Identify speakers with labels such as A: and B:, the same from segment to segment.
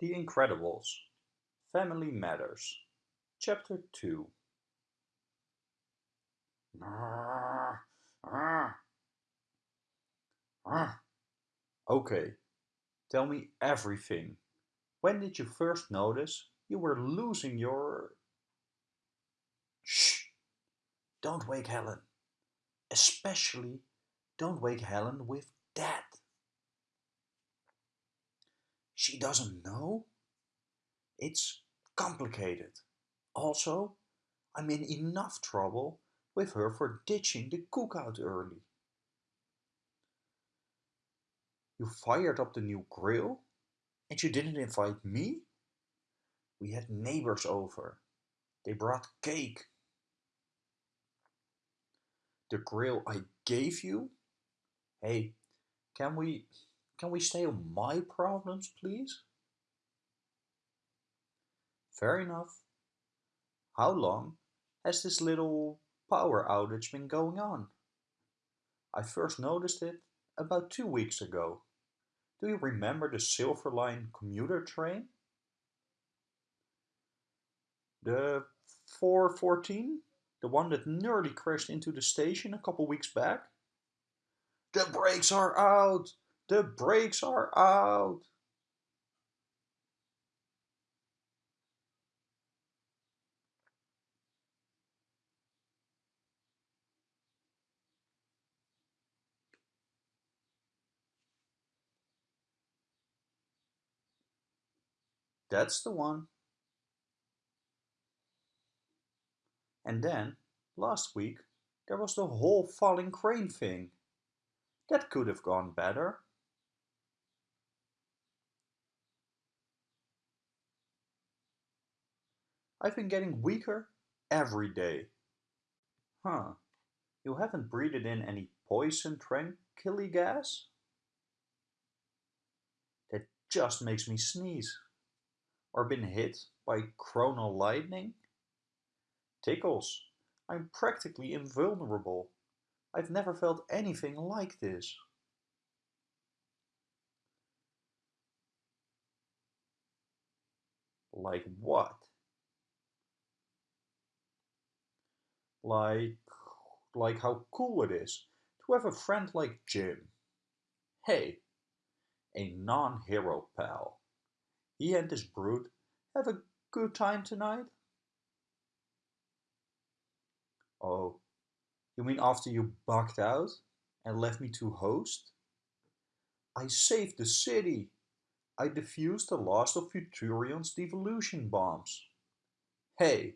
A: The Incredibles Family Matters Chapter 2 Okay, tell me everything. When did you first notice you were losing your... Shh! Don't wake Helen. Especially don't wake Helen with that. She doesn't know? It's complicated. Also, I'm in enough trouble with her for ditching the cookout early. You fired up the new grill? And you didn't invite me? We had neighbors over. They brought cake. The grill I gave you? Hey, can we can we stay on my problems, please? Fair enough. How long has this little power outage been going on? I first noticed it about two weeks ago. Do you remember the Silver Line commuter train? The 414? The one that nearly crashed into the station a couple weeks back? The brakes are out! The brakes are out! That's the one. And then, last week, there was the whole falling crane thing. That could have gone better. I've been getting weaker every day. Huh, you haven't breathed in any poison tranquility gas? That just makes me sneeze. Or been hit by coronal lightning? Tickles, I'm practically invulnerable. I've never felt anything like this. Like what? Like, like how cool it is to have a friend like Jim. Hey, a non-hero pal. He and his brood have a good time tonight? Oh, you mean after you bugged out and left me to host? I saved the city. I defused the last of Futurion's devolution bombs. Hey,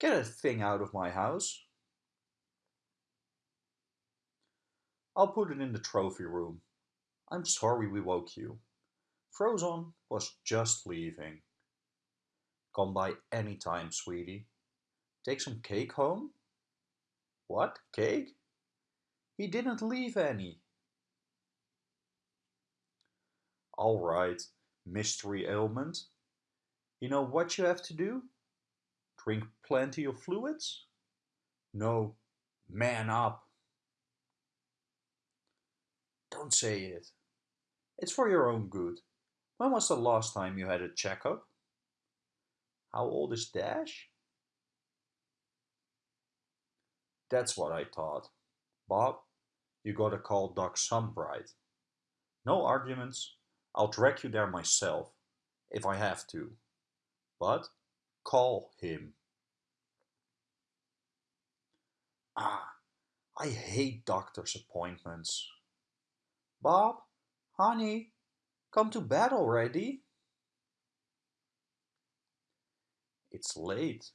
A: get a thing out of my house. I'll put it in the trophy room. I'm sorry we woke you. Frozone was just leaving. Come by any time, sweetie. Take some cake home? What, cake? He didn't leave any. All right, mystery ailment. You know what you have to do? Drink plenty of fluids? No, man up. Don't say it. It's for your own good. When was the last time you had a checkup? How old is Dash? That's what I thought. Bob, you gotta call Doc Sunbright. No arguments. I'll drag you there myself, if I have to. But call him. Ah, I hate doctor's appointments. Bob, honey, come to bed already. It's late.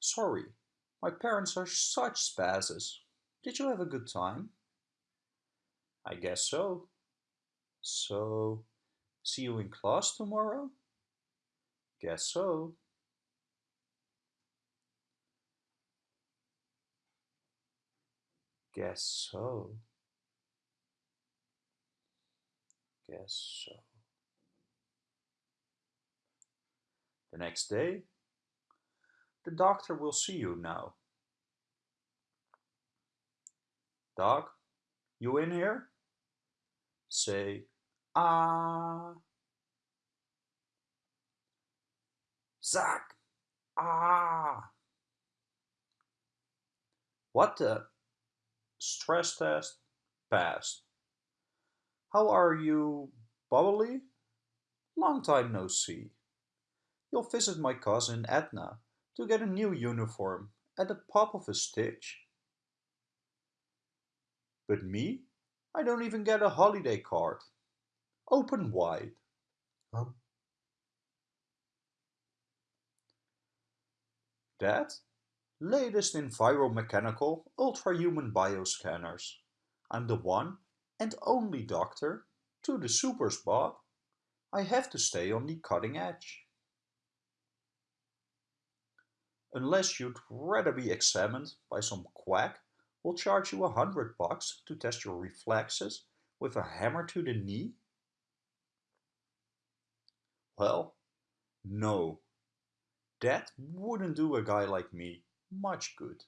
A: Sorry, my parents are such spazzes. Did you have a good time? I guess so. So, see you in class tomorrow? Guess so. Guess so. Guess so. The next day, the doctor will see you now. Doc, you in here? say ah. Zack! Ah! What the? Stress test passed. How are you, Bubbly? Long time no see. You'll visit my cousin Edna to get a new uniform at the pop of a stitch. But me? I don't even get a holiday card. Open wide. Huh? That? Latest in enviromechanical ultra-human bioscanners. I'm the one and only doctor to the supers, Bob. I have to stay on the cutting edge. Unless you'd rather be examined by some quack who'll charge you a hundred bucks to test your reflexes with a hammer to the knee? Well, no. That wouldn't do a guy like me much good.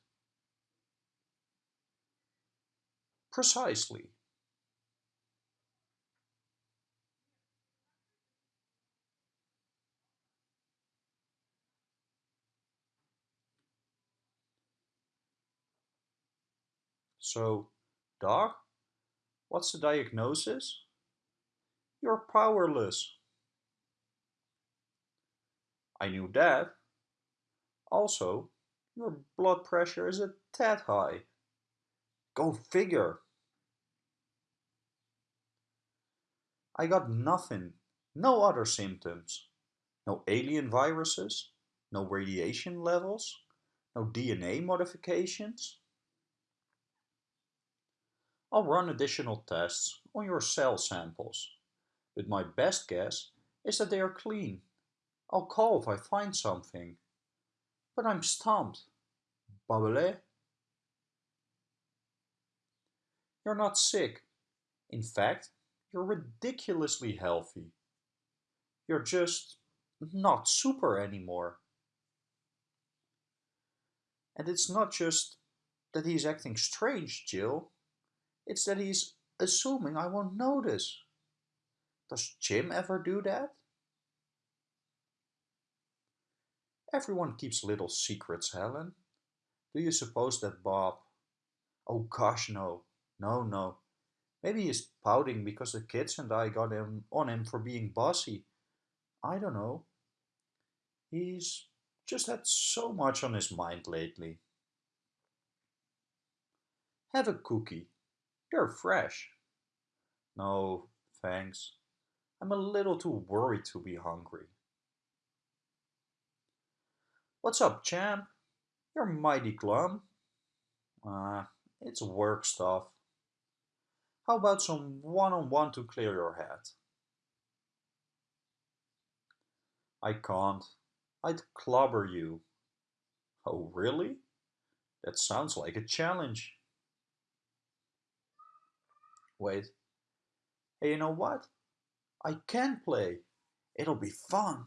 A: Precisely. So, Doc, what's the diagnosis? You're powerless. I knew that. Also, your blood pressure is a tad high. Go figure. I got nothing, no other symptoms. No alien viruses, no radiation levels, no DNA modifications. I'll run additional tests on your cell samples, but my best guess is that they are clean. I'll call if I find something. But I'm stumped. Babele? Eh? You're not sick. In fact, you're ridiculously healthy. You're just not super anymore. And it's not just that he's acting strange, Jill. It's that he's assuming I won't notice. Does Jim ever do that? Everyone keeps little secrets, Helen. Do you suppose that Bob... Oh gosh, no. No, no. Maybe he's pouting because the kids and I got him on him for being bossy. I don't know. He's just had so much on his mind lately. Have a cookie. They're fresh. No, thanks. I'm a little too worried to be hungry. What's up, champ? You're mighty glum. Ah, uh, it's work stuff. How about some one-on-one -on -one to clear your head? I can't. I'd clobber you. Oh, really? That sounds like a challenge. Wait. Hey, you know what? I can play. It'll be fun.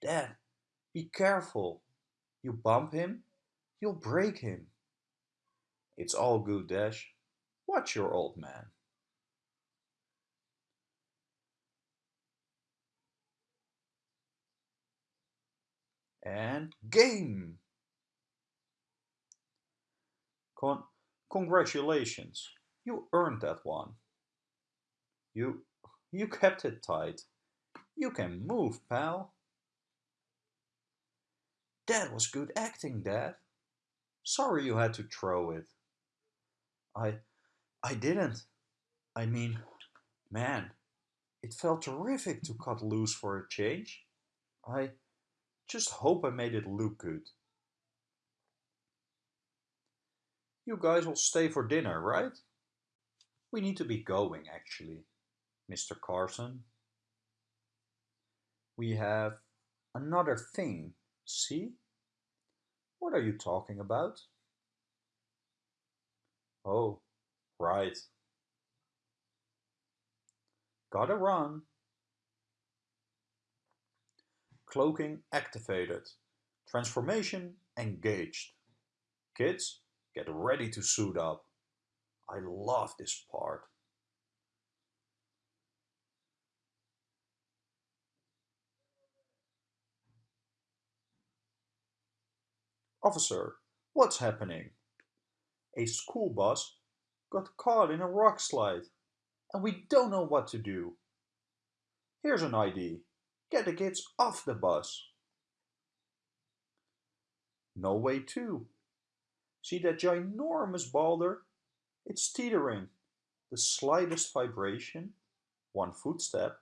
A: Dad, be careful. You bump him, you'll break him. It's all good, Dash. Watch your old man. And game! Con congratulations. You earned that one. You, you kept it tight. You can move, pal. That was good acting, Dad. Sorry you had to throw it. I, I didn't. I mean, man, it felt terrific to cut loose for a change. I just hope I made it look good. You guys will stay for dinner, right? We need to be going, actually, Mr. Carson. We have another thing, see? What are you talking about? Oh, right. Gotta run. Cloaking activated. Transformation engaged. Kids, get ready to suit up. I love this part. Officer, what's happening? A school bus got caught in a rock slide and we don't know what to do. Here's an idea. Get the kids off the bus. No way too. See that ginormous boulder? It's teetering. The slightest vibration, one footstep,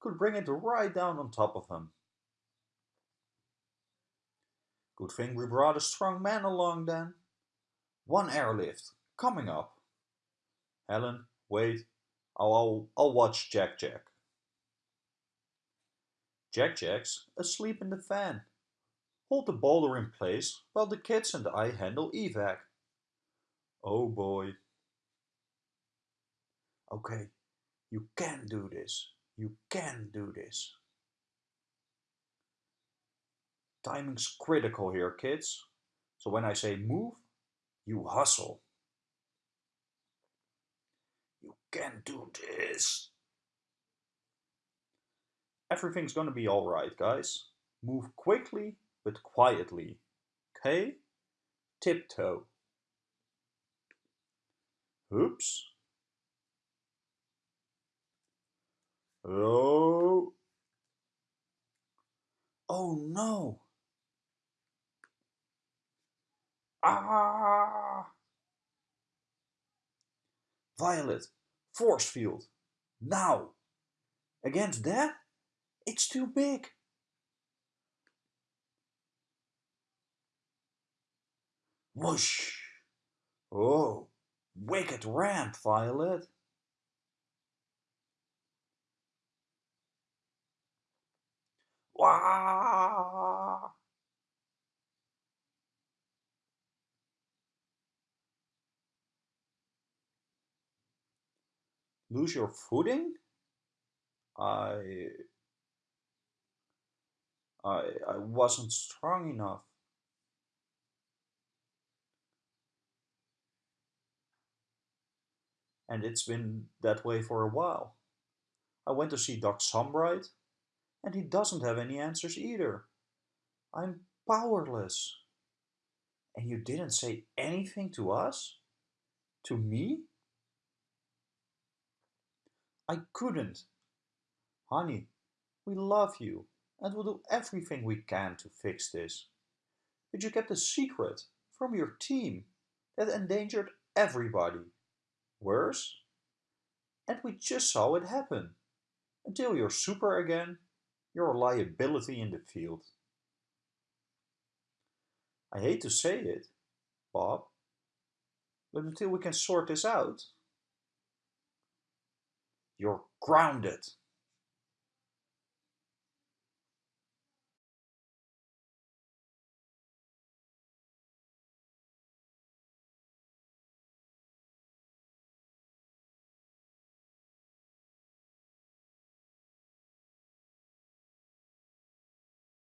A: could bring it right down on top of him. Good thing we brought a strong man along then. One airlift, coming up. Helen, wait, I'll, I'll, I'll watch Jack Jack. Jack Jack's asleep in the van. Hold the boulder in place while the kids and I handle evac. Oh boy. Okay, you can do this. You can do this. Timing's critical here, kids. So when I say move, you hustle. You can do this. Everything's gonna be alright, guys. Move quickly, but quietly. Okay? Tiptoe. Oops. Oh. Oh no. Ah. Violet, force field. Now. Against that? It's too big. Whoosh! Oh, wicked ramp, Violet. Wah! Lose your footing? I... I, I wasn't strong enough. and it's been that way for a while. I went to see Doc Sunbright, and he doesn't have any answers either. I'm powerless. And you didn't say anything to us? To me? I couldn't. Honey, we love you and we'll do everything we can to fix this. But you kept a secret from your team that endangered everybody worse. And we just saw it happen. Until you're super again, you're a liability in the field. I hate to say it, Bob, but until we can sort this out, you're grounded.